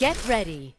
Get ready.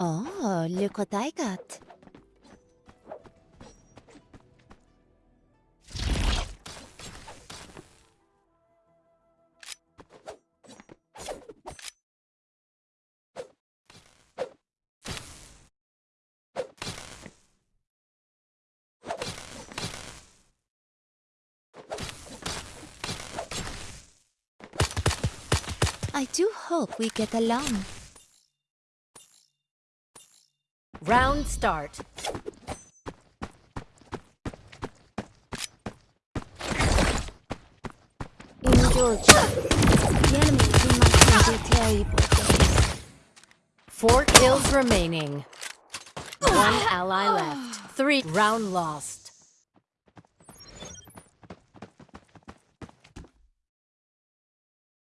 Oh, look what I got. I do hope we get along. Round start. Indulge. The enemy in my hands. terrible. Four kills remaining. One ally left. Three. Round lost.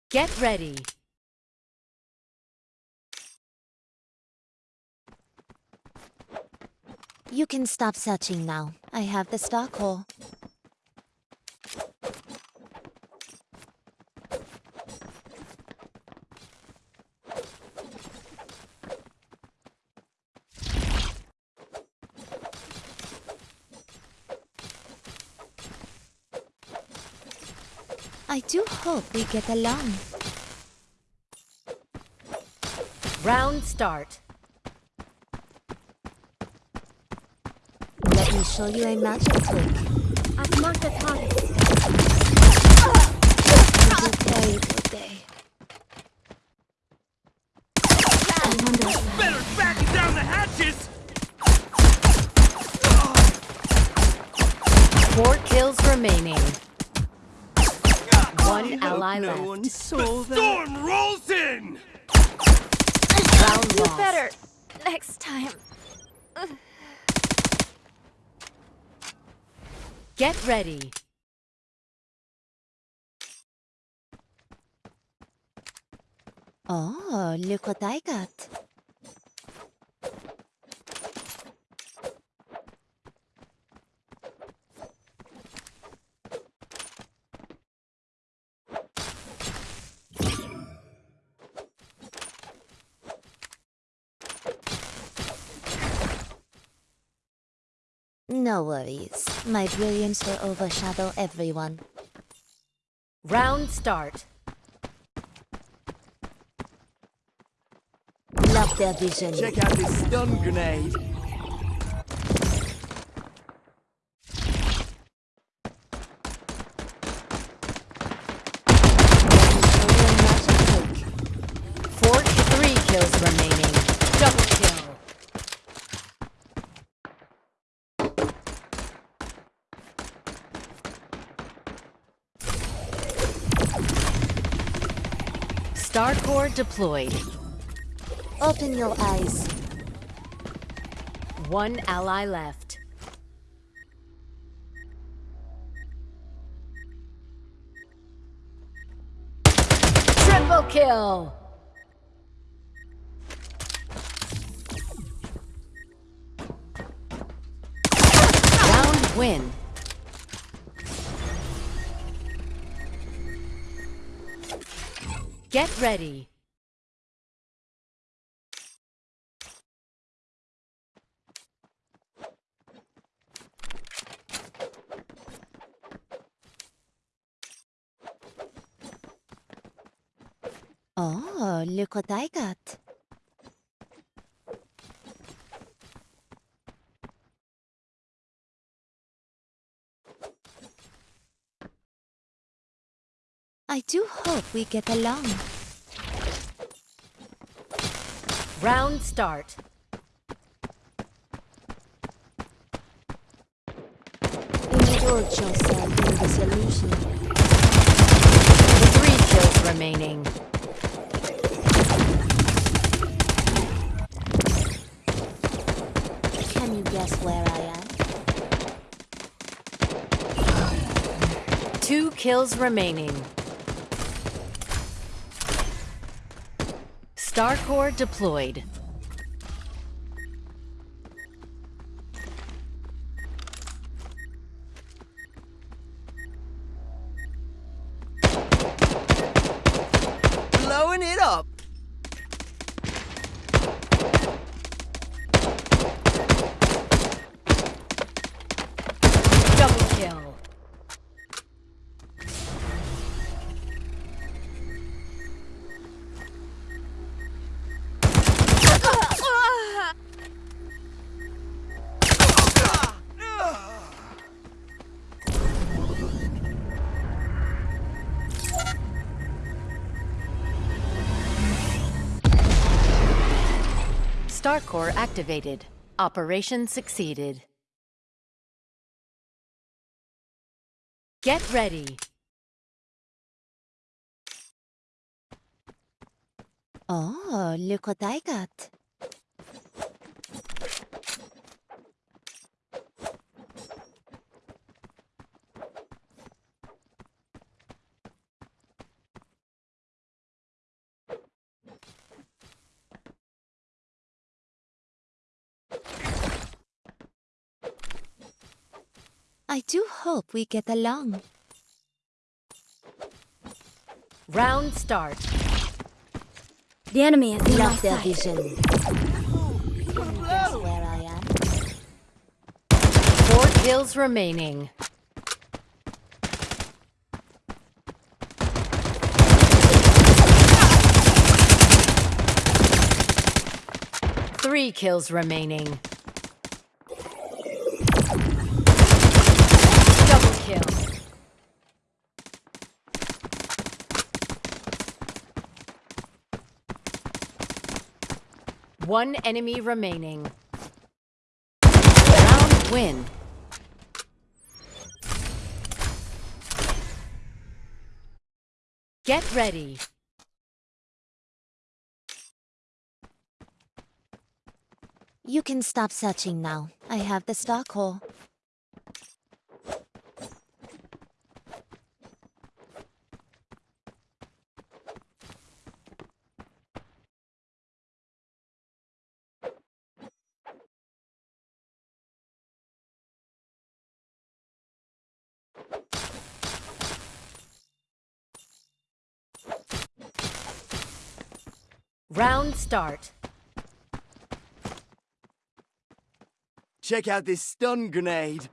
Get ready. You can stop searching now. I have the stock hole. I do hope we get along. Round start. Let me show you a magic trick. I've marked the target. It will carry for day. I wonder Better batten down the hatches! Four kills remaining. One ally no left. one saw that. Storm rolls in! Round Do better next time. Get ready. Oh, look what I got. No worries. My brilliance will overshadow everyone. Round start. Love their vision. Check out this stun grenade. Four, three kills remaining. Double kill. Star Core deployed. Open your eyes. One ally left. Triple kill! Round win. Get ready. Oh, look what I got. I do hope we get along. Round start. Indulge yourself in this illusion. Three kills remaining. Can you guess where I am? Two kills remaining. Star Core deployed. Star Core activated. Operation succeeded. Get ready. Oh, look what I got. I do hope we get along. Round start. The enemy is in my Love their vision. Where I am? Four kills remaining. Three kills remaining. Double kill. One enemy remaining. Round win. Get ready. You can stop searching now. I have the stock hole. Round start. Check out this stun grenade.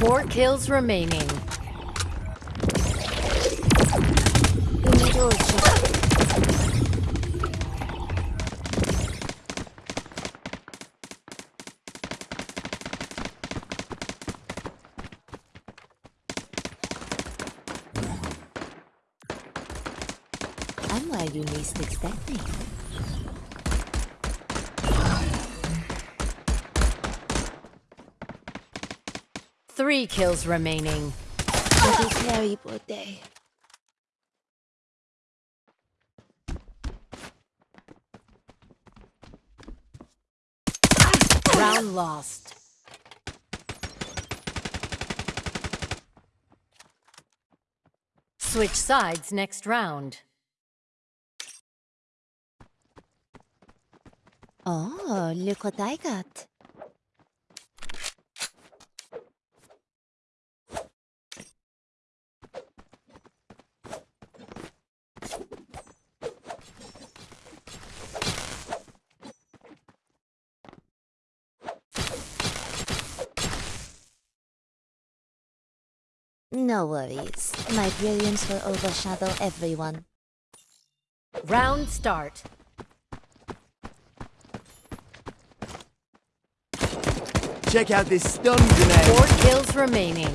Four kills remaining. I'm you least expect me. Three kills remaining. What a terrible day. Round lost. Switch sides next round. Oh, look what I got. No worries. My brilliance will overshadow everyone. Round start. Check out this stun grenade. Four kills remaining.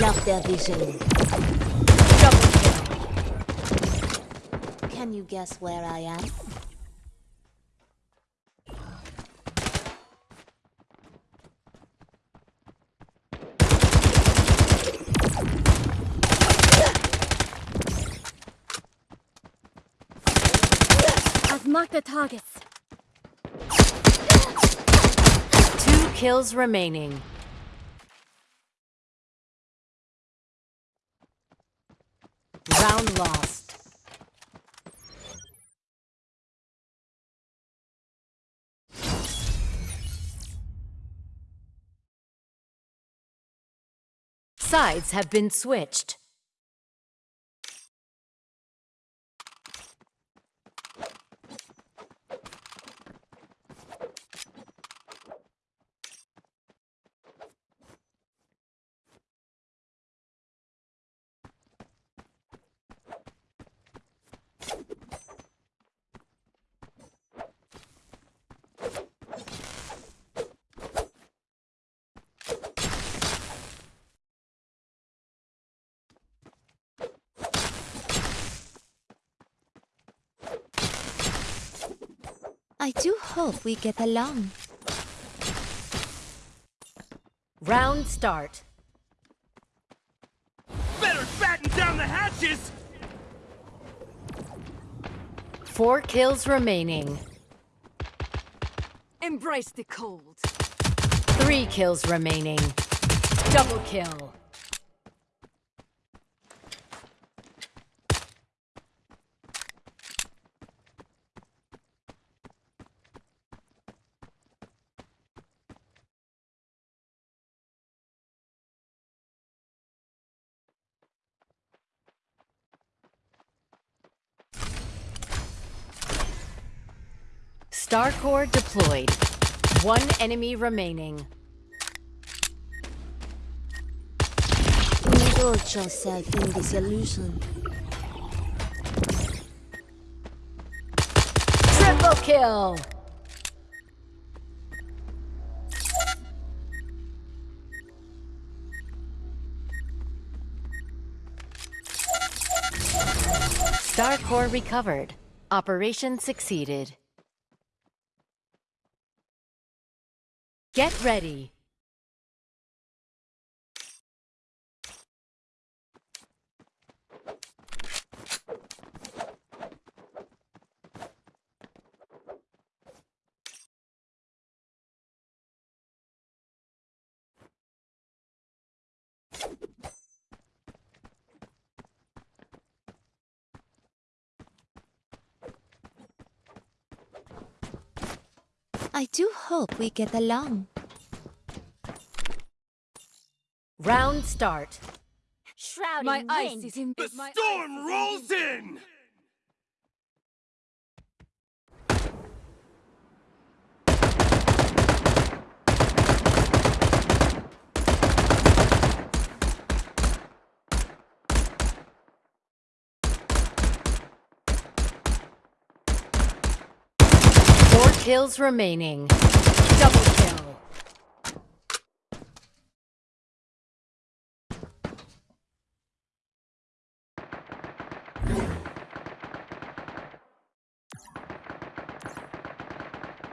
Love their vision. Double kill. Can you guess where I am? I've marked the targets. Two kills remaining. Round lost. Sides have been switched. Do hope we get along. Round start. Better batten down the hatches! Four kills remaining. Embrace the cold. Three kills remaining. Double kill. Starcore deployed. One enemy remaining. Indulge yourself in this illusion. Triple kill! Star Starcore recovered. Operation succeeded. Get ready. I do hope we get along. Round start. Shrouding My ice wind. is in The storm rolls in! Four kills remaining. Double kill.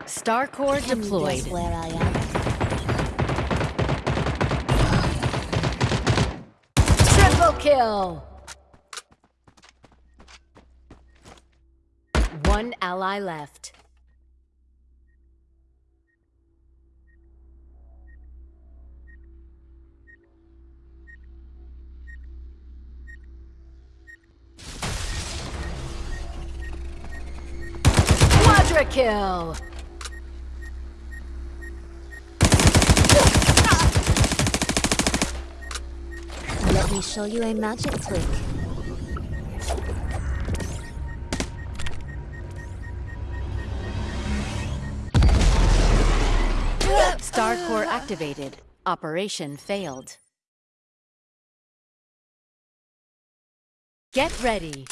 Starcore Can you deployed. where I am? Triple kill! One ally left. Kill! Let me show you a magic trick. Starcore activated. Operation failed. Get ready.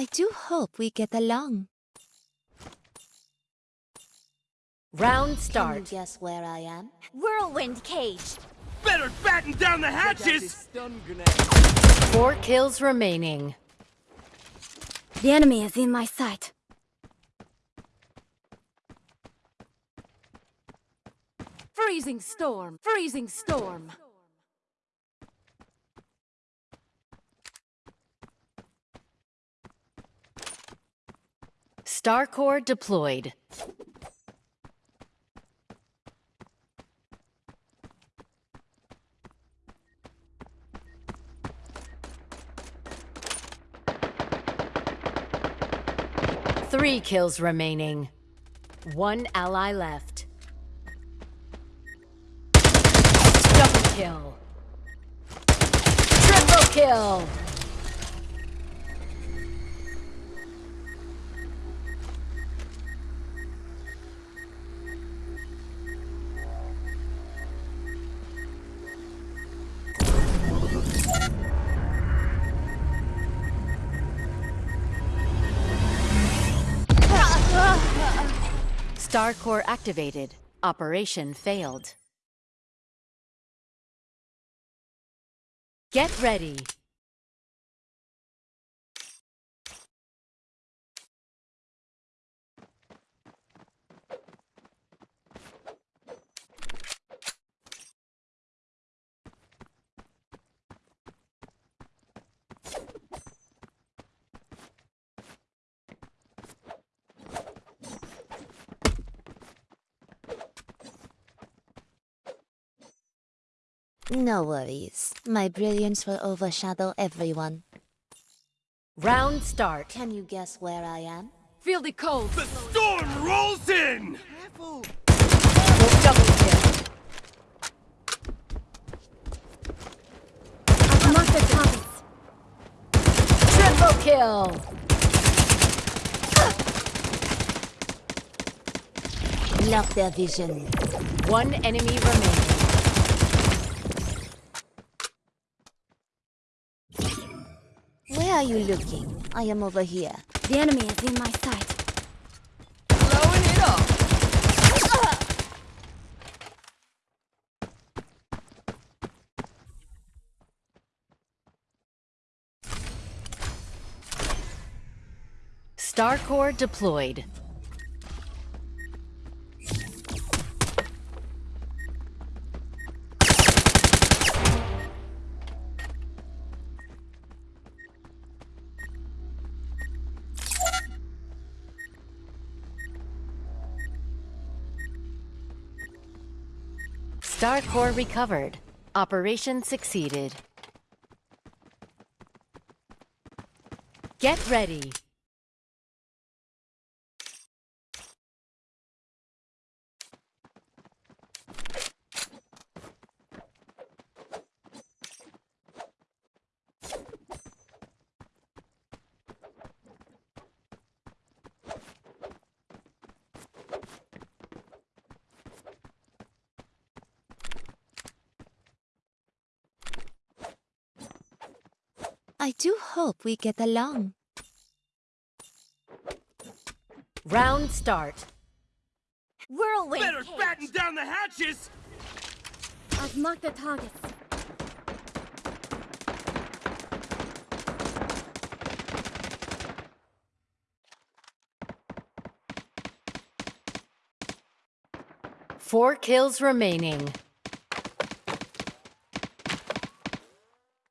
I do hope we get along. Round start. Can you start. guess where I am? Whirlwind cage. Better batten down the Check out this hatches! Four kills remaining. The enemy is in my sight. freezing storm. Freezing storm. Starcore deployed. Three kills remaining. One ally left. Double kill. Triple kill. Star Core activated. Operation failed. Get ready. No worries. My brilliance will overshadow everyone. Round start. Can you guess where I am? Feel the cold. The storm rolls in! Double kill. I've the targets. Triple kill. Block their vision. One enemy remaining. Where are you looking? I am over here. The enemy is in my sight. Blowing it up! Star Core deployed. Star Core recovered. Operation succeeded. Get ready. I do hope we get along. Round start. Whirlwind Better cage. batten down the hatches! I've marked the targets. Four kills remaining.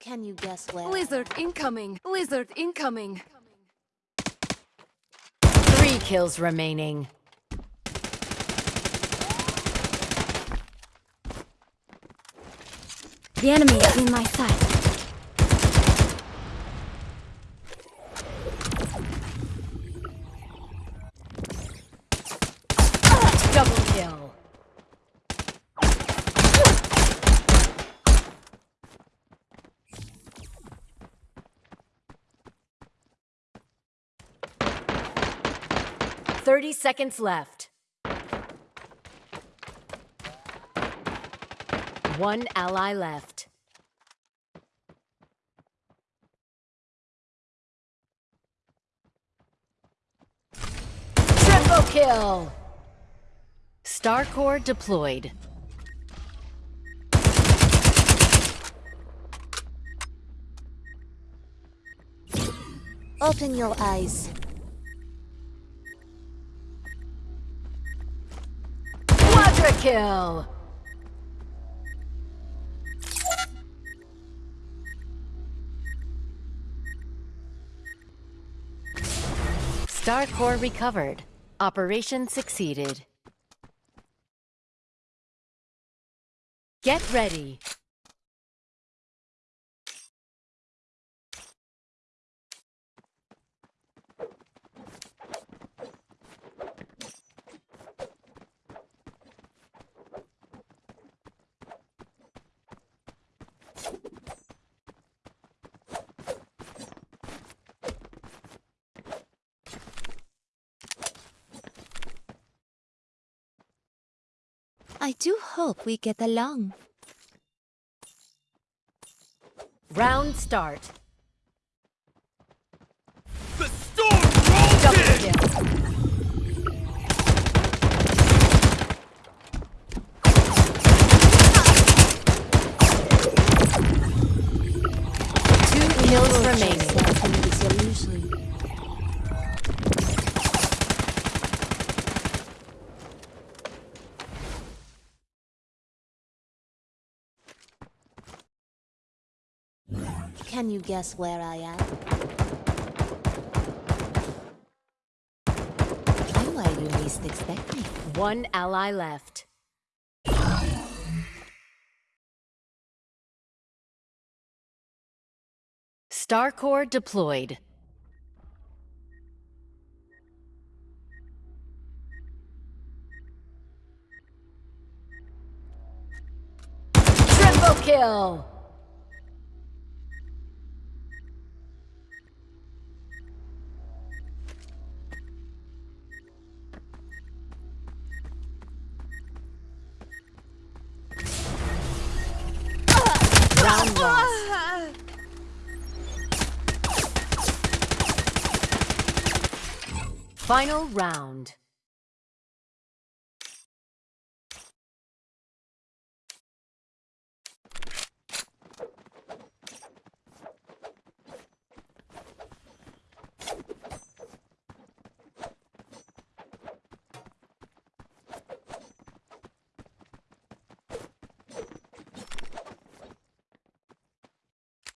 Can you guess where? Blizzard incoming. Blizzard incoming. Three kills remaining. The enemy is in my sight. Double kill. Thirty seconds left. One ally left. Triple kill! Star Core deployed. Open your eyes. Kill! Star Core recovered. Operation succeeded. Get ready. I do hope we get along. Round start. The storm rolls Double in! kill. Can you guess where I am? I'm where you least expect me. One ally left. Starcore deployed. Triple kill! Final round.